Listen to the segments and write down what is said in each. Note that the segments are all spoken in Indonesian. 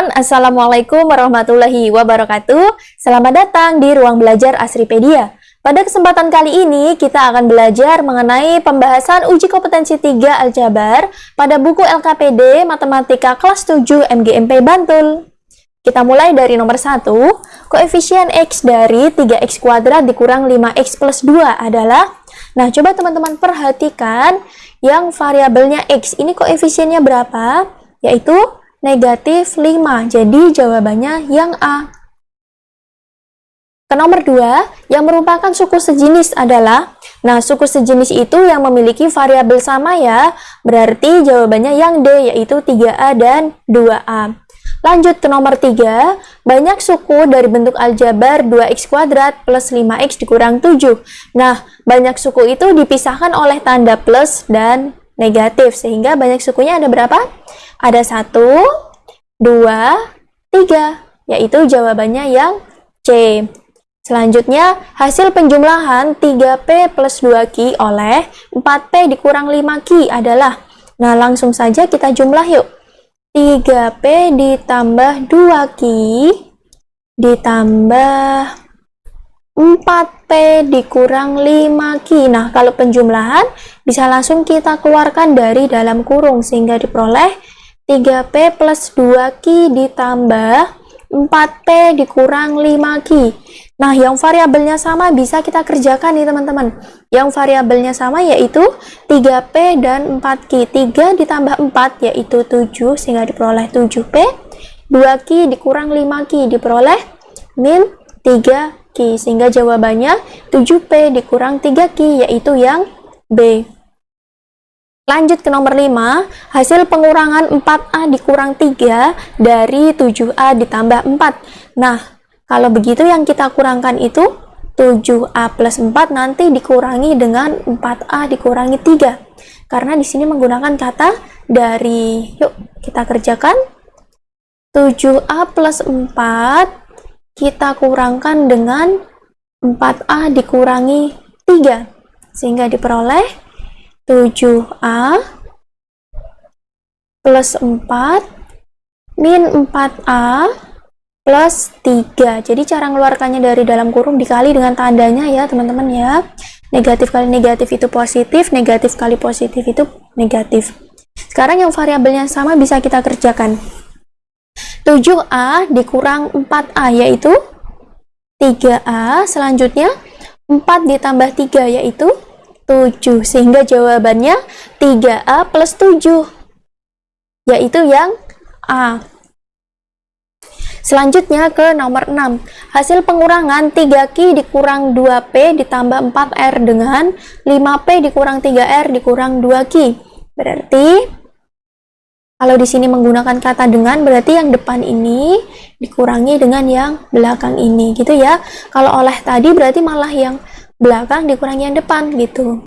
teman-teman, Assalamualaikum warahmatullahi wabarakatuh. Selamat datang di ruang belajar Asripedia. Pada kesempatan kali ini, kita akan belajar mengenai pembahasan uji kompetensi 3 Aljabar pada buku LKPD Matematika kelas 7 MGMP Bantul. Kita mulai dari nomor 1, koefisien X dari 3X kuadrat dikurang 5X plus 2 adalah Nah, coba teman-teman perhatikan yang variabelnya X. Ini koefisiennya berapa? Yaitu negatif 5. Jadi jawabannya yang A. Ke nomor 2, yang merupakan suku sejenis adalah, nah suku sejenis itu yang memiliki variabel sama ya, berarti jawabannya yang D, yaitu 3A dan 2A. Lanjut ke nomor 3, banyak suku dari bentuk aljabar 2x kuadrat plus 5x dikurang 7. Nah, banyak suku itu dipisahkan oleh tanda plus dan negatif, sehingga banyak sukunya ada berapa? Ada 1, 2, 3, yaitu jawabannya yang C. Selanjutnya, hasil penjumlahan 3P plus 2Q oleh 4P dikurang 5Q adalah, nah langsung saja kita jumlah yuk. 3P ditambah 2Q ditambah 4P dikurang 5Q. Nah, kalau penjumlahan bisa langsung kita keluarkan dari dalam kurung sehingga diperoleh 3P plus 2Q ditambah 4P dikurang 5Q. Nah, yang variabelnya sama bisa kita kerjakan nih teman-teman. Yang variabelnya sama yaitu 3P dan 4Q. 3 ditambah 4 yaitu 7 sehingga diperoleh 7P. 2Q dikurang 5Q diperoleh min 3Q. Sehingga jawabannya 7P dikurang 3Q yaitu yang B. Lanjut ke nomor 5, hasil pengurangan 4A dikurang 3 dari 7A ditambah 4. Nah, kalau begitu yang kita kurangkan itu 7A plus 4 nanti dikurangi dengan 4A dikurangi 3. Karena di sini menggunakan kata dari. Yuk, kita kerjakan. 7A plus 4 kita kurangkan dengan 4A dikurangi 3. Sehingga diperoleh 7A plus 4 min 4A plus 3. Jadi cara mengeluarkannya dari dalam kurung dikali dengan tandanya ya teman-teman ya. Negatif kali negatif itu positif, negatif kali positif itu negatif. Sekarang yang variabelnya sama bisa kita kerjakan. 7A dikurang 4A yaitu 3A, selanjutnya 4 ditambah 3 yaitu 7. Sehingga jawabannya 3A plus 7. Yaitu yang A. Selanjutnya ke nomor 6. Hasil pengurangan 3Q dikurang 2P ditambah 4R dengan 5P dikurang 3R dikurang 2Q. Berarti kalau di sini menggunakan kata dengan berarti yang depan ini dikurangi dengan yang belakang ini gitu ya. Kalau oleh tadi berarti malah yang belakang dikurangi yang depan gitu.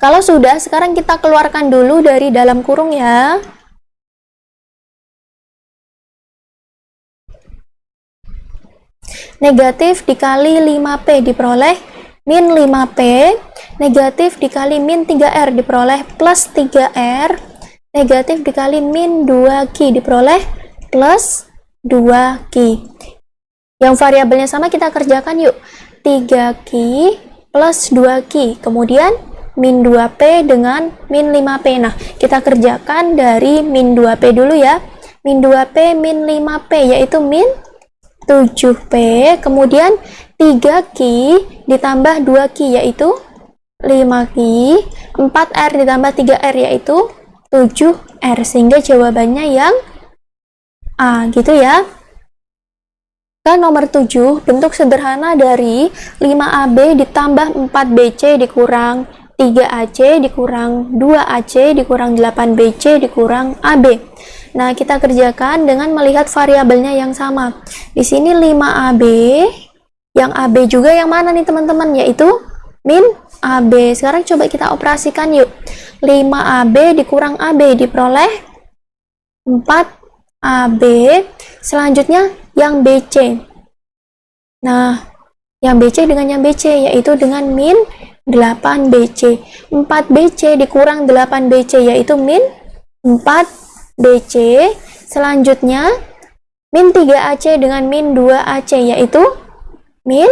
Kalau sudah, sekarang kita keluarkan dulu dari dalam kurung ya. Negatif dikali 5P diperoleh min 5P, negatif dikali min 3R diperoleh plus 3R, negatif dikali min 2Q diperoleh plus 2Q. Yang variabelnya sama kita kerjakan yuk. 3Q plus 2Q. Kemudian min 2P dengan min 5P. Nah, kita kerjakan dari min 2P dulu ya. Min 2P min 5P yaitu min 7P, kemudian 3Q ditambah 2Q yaitu 5Q, 4R ditambah 3R yaitu 7R, sehingga jawabannya yang A gitu ya. Ke nomor 7, bentuk sederhana dari 5AB ditambah 4BC dikurang 3AC dikurang 2AC dikurang 8BC dikurang AB. Nah, kita kerjakan dengan melihat variabelnya yang sama. Di sini 5AB, yang AB juga yang mana nih teman-teman? Yaitu min AB. Sekarang coba kita operasikan yuk. 5AB dikurang AB diperoleh 4 AB. Selanjutnya yang BC. Nah, yang BC dengan yang BC yaitu dengan min 8BC. 4BC dikurang 8BC yaitu min 4BC. Selanjutnya min 3AC dengan min 2AC yaitu min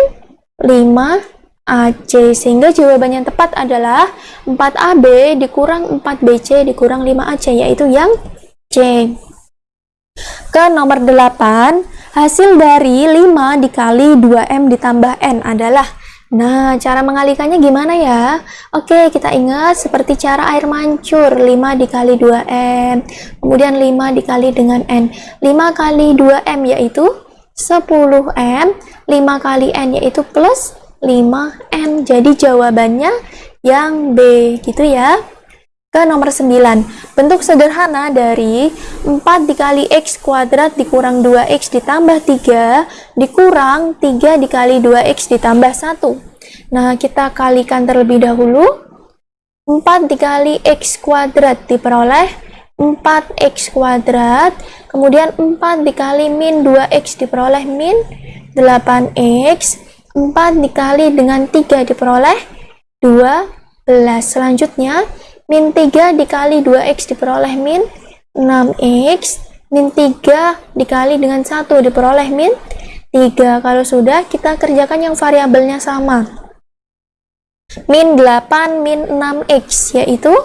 5AC. Sehingga jawaban yang tepat adalah 4AB dikurang 4BC dikurang 5AC yaitu yang C. Ke nomor 8, Hasil dari 5 dikali 2M ditambah N adalah Nah, cara mengalikannya gimana ya? Oke, kita ingat seperti cara air mancur 5 dikali 2M Kemudian 5 dikali dengan N. 5 kali 2M yaitu 10M 5 kali N yaitu plus 5N Jadi jawabannya yang B gitu ya ke nomor 9 bentuk sederhana dari 4 dikali X kuadrat dikurang 2X ditambah 3 dikurang 3 dikali 2X ditambah 1 nah kita kalikan terlebih dahulu. 4 dikali X kuadrat diperoleh 4X kuadrat. Kemudian 4 dikali min 2X diperoleh min 8X 4 dikali dengan 3 diperoleh 12 selanjutnya min 3 dikali 2x diperoleh min 6x min 3 dikali dengan 1 diperoleh min 3 kalau sudah kita kerjakan yang variabelnya sama. Min 8 min 6x yaitu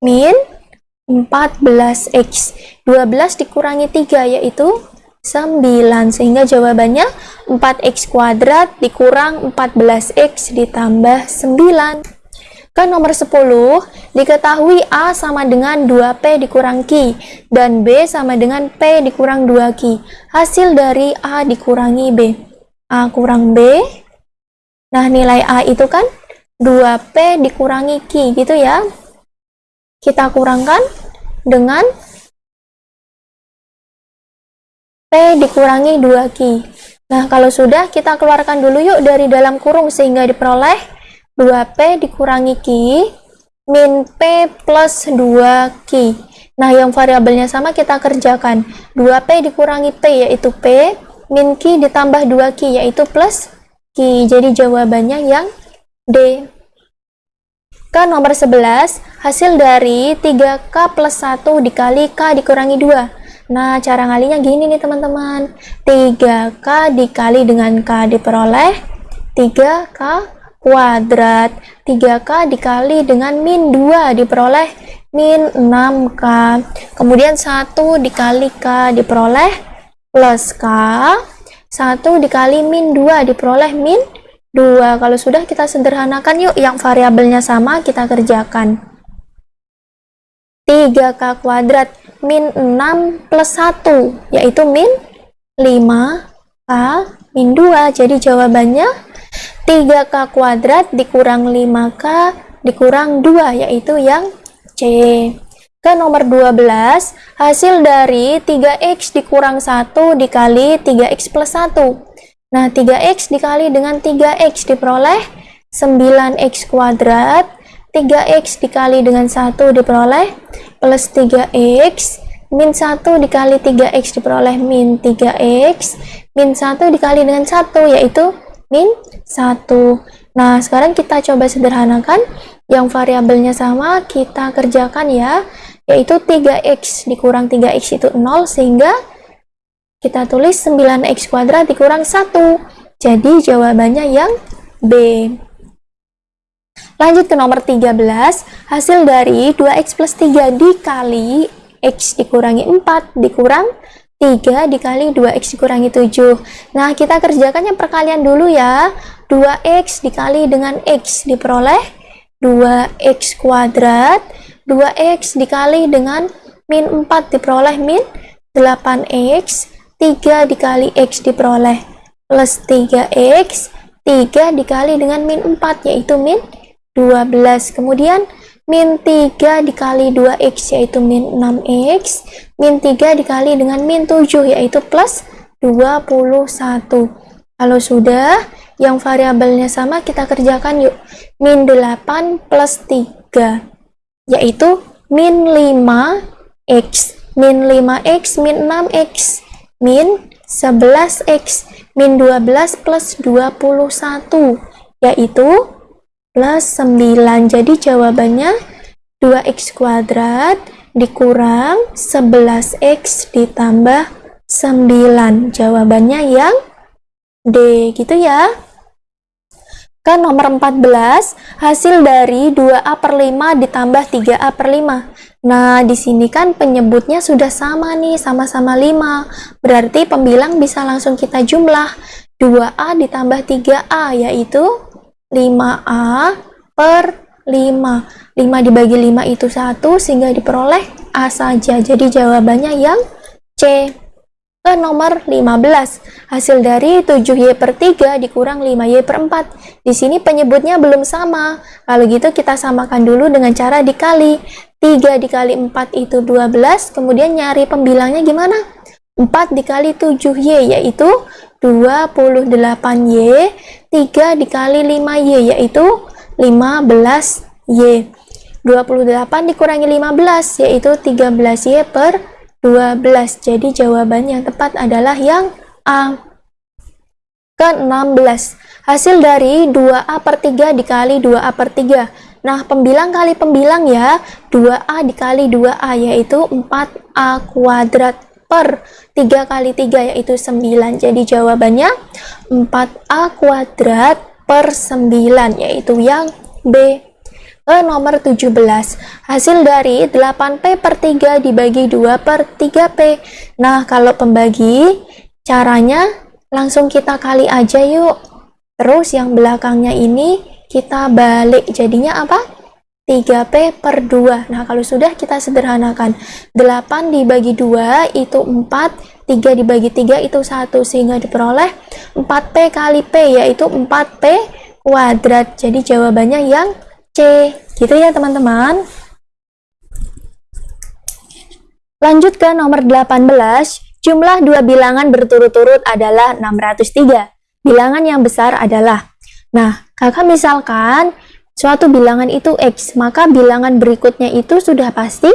min 14x 12 dikurangi 3 yaitu 9 sehingga jawabannya 4x kuadrat dikurang 14x ditambah 9 ke nomor 10, diketahui A sama dengan 2P dikurang Q dan B sama dengan P dikurang 2Q. Hasil dari A dikurangi B. A kurang B. Nah, nilai A itu kan 2P dikurangi Q gitu ya. Kita kurangkan dengan P dikurangi 2Q. Nah, kalau sudah, kita keluarkan dulu yuk dari dalam kurung sehingga diperoleh 2P dikurangi Q min P plus 2Q. Nah, yang variabelnya sama kita kerjakan. 2P dikurangi P yaitu P, min Q ditambah 2Q yaitu plus Q. Jadi jawabannya yang D. Ke nomor 11, hasil dari 3K plus 1 dikali K dikurangi 2. Nah, cara ngalinya gini nih teman-teman. 3K dikali dengan K diperoleh 3K kuadrat. 3K dikali dengan min 2 diperoleh min 6K kemudian 1 dikali K diperoleh plus K. 1 dikali min 2 diperoleh min 2 kalau sudah kita sederhanakan yuk. Yang variabelnya sama kita kerjakan. 3K kuadrat min 6 plus 1 yaitu min 5K min 2 jadi jawabannya 3K kuadrat dikurang 5K dikurang 2 yaitu yang C. Ke nomor 12, hasil dari 3X dikurang 1 dikali 3X plus 1. Nah, 3X dikali dengan 3X diperoleh 9X kuadrat. 3X dikali dengan 1 diperoleh plus 3X. Min 1 dikali 3X diperoleh min 3X. Min 1 dikali dengan 1 yaitu min 1. Nah, sekarang kita coba sederhanakan. Yang variabelnya sama, kita kerjakan ya. Yaitu 3x dikurang 3x itu 0, sehingga kita tulis 9x kuadrat dikurang 1. Jadi jawabannya yang B. Lanjut ke nomor 13, hasil dari 2x plus 3 dikali x dikurangi 4 dikurang 3 dikali 2x dikurangi 7. Nah, kita kerjakan yang perkalian dulu ya. 2x dikali dengan x diperoleh 2x kuadrat. 2x dikali dengan min 4 diperoleh min 8x. 3 dikali x diperoleh plus 3x. 3 dikali dengan min 4 yaitu min 12. Kemudian min 3 dikali 2x yaitu min 6x min 3 dikali dengan min 7 yaitu plus 21 kalau sudah yang variabelnya sama kita kerjakan yuk. Min 8 plus 3 yaitu min 5x min 5x min 6x min 11x min 12 plus 21 yaitu plus 9 jadi jawabannya 2x kuadrat dikurang 11x ditambah 9 jawabannya yang D gitu ya ke nomor 14 hasil dari 2A per 5 ditambah 3A per 5 nah di sini kan penyebutnya sudah sama nih sama-sama 5 berarti pembilang bisa langsung kita jumlah. 2A ditambah 3A yaitu 5A per 5 5 dibagi 5 itu 1 sehingga diperoleh A saja. Jadi jawabannya yang C ke nomor 15. Hasil dari 7Y per 3 dikurang 5Y per 4. Di sini penyebutnya belum sama. Kalau gitu kita samakan dulu dengan cara dikali. 3 dikali 4 itu 12, kemudian nyari pembilangnya gimana? 4 dikali 7Y yaitu 28Y, 3 dikali 5Y yaitu 15Y. 28 dikurangi 15 yaitu 13Y per 12. Jadi jawaban yang tepat adalah yang A. Ke-16. Hasil dari 2A per 3 dikali 2A per 3. Nah, pembilang kali pembilang ya. 2A dikali 2A yaitu 4A kuadrat per 3 kali 3 yaitu 9. Jadi jawabannya 4A kuadrat per 9 yaitu yang B ke nomor 17. Hasil dari 8P per 3 dibagi 2 per 3P. Nah, kalau pembagi, caranya langsung kita kali aja yuk. Terus yang belakangnya ini kita balik. Jadinya apa? 3P per 2. Nah, kalau sudah kita sederhanakan. 8 dibagi 2 itu 4, 3 dibagi 3 itu 1. Sehingga diperoleh 4P kali P yaitu 4P kuadrat. Jadi jawabannya yang C. Gitu ya teman-teman. Lanjut ke nomor 18. Jumlah dua bilangan berturut-turut adalah 603. Bilangan yang besar adalah Nah, kakak misalkan suatu bilangan itu X, maka bilangan berikutnya itu sudah pasti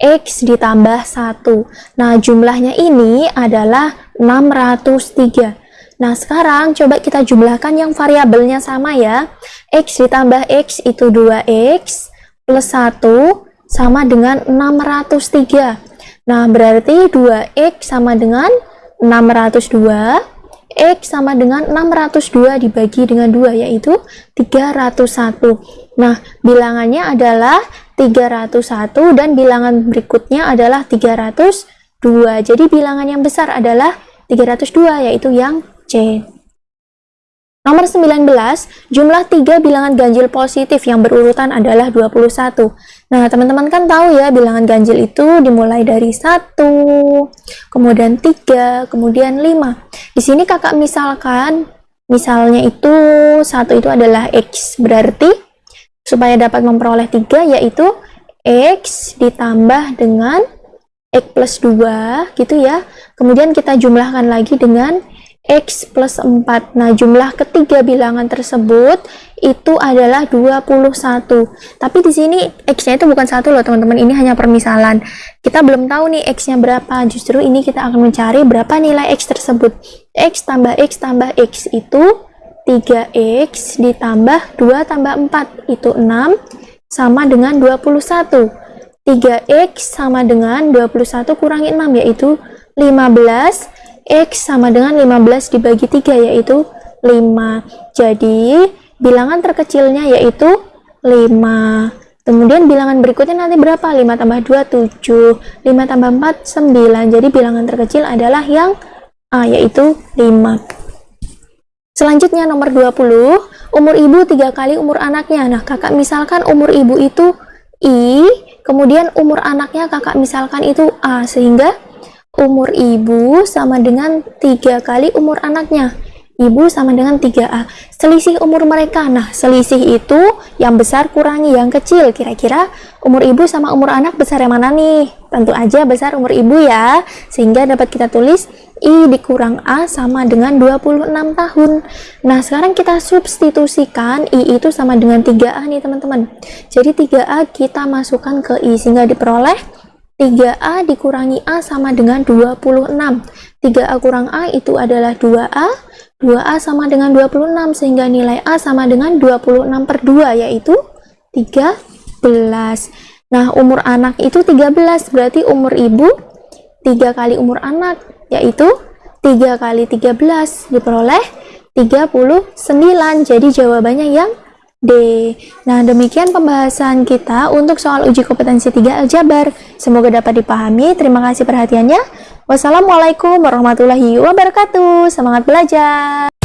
X ditambah 1. Nah, jumlahnya ini adalah 603. Nah, sekarang coba kita jumlahkan yang variabelnya sama ya. X ditambah X itu 2X plus 1 sama dengan 603. Nah, berarti 2X sama dengan 602. X sama dengan 602 dibagi dengan 2 yaitu 301. Nah, bilangannya adalah 301 dan bilangan berikutnya adalah 302. Jadi bilangan yang besar adalah 302 yaitu yang C. Nomor 19, jumlah tiga bilangan ganjil positif yang berurutan adalah 21. Nah, teman-teman kan tahu ya, bilangan ganjil itu dimulai dari 1, kemudian 3, kemudian 5. Di sini kakak misalkan, misalnya itu satu itu adalah X, berarti supaya dapat memperoleh 3 yaitu X ditambah dengan X plus 2, gitu ya. Kemudian kita jumlahkan lagi dengan X plus 4. Nah, jumlah ketiga bilangan tersebut itu adalah 21. Tapi di sini X-nya itu bukan satu loh, teman-teman. Ini hanya permisalan. Kita belum tahu nih X-nya berapa. Justru ini kita akan mencari berapa nilai X tersebut. X tambah X tambah X itu 3X ditambah 2 tambah 4 itu 6 sama dengan 21. 3X sama dengan 21 kurangi 6 yaitu 15 X sama dengan 15 dibagi 3 yaitu 5. Jadi, bilangan terkecilnya yaitu 5. Kemudian bilangan berikutnya nanti berapa? 5 tambah 2, 7. 5 tambah 4, 9. Jadi bilangan terkecil adalah yang A, yaitu 5. Selanjutnya nomor 20, umur ibu 3 kali umur anaknya. Nah, kakak misalkan umur ibu itu I, kemudian umur anaknya kakak misalkan itu A, sehingga umur ibu sama dengan tiga kali umur anaknya. Ibu sama dengan 3A selisih umur mereka. Nah selisih itu yang besar kurangi yang kecil. Kira-kira umur ibu sama umur anak besar yang mana nih? Tentu aja besar umur ibu ya. Sehingga dapat kita tulis I dikurang A sama dengan 26 tahun. Nah sekarang kita substitusikan I itu sama dengan 3A nih teman-teman. Jadi 3A kita masukkan ke I sehingga diperoleh 3A dikurangi A sama dengan 26. 3A kurang A itu adalah 2A. 2A sama dengan 26 sehingga nilai A sama dengan 26 per 2 yaitu 13. Nah, umur anak itu 13 berarti umur ibu 3 kali umur anak yaitu 3 kali 13 diperoleh 39. Jadi jawabannya yang D. Nah, demikian pembahasan kita untuk soal uji kompetensi 3 aljabar. Semoga dapat dipahami. Terima kasih perhatiannya. Wassalamualaikum warahmatullahi wabarakatuh. Semangat belajar.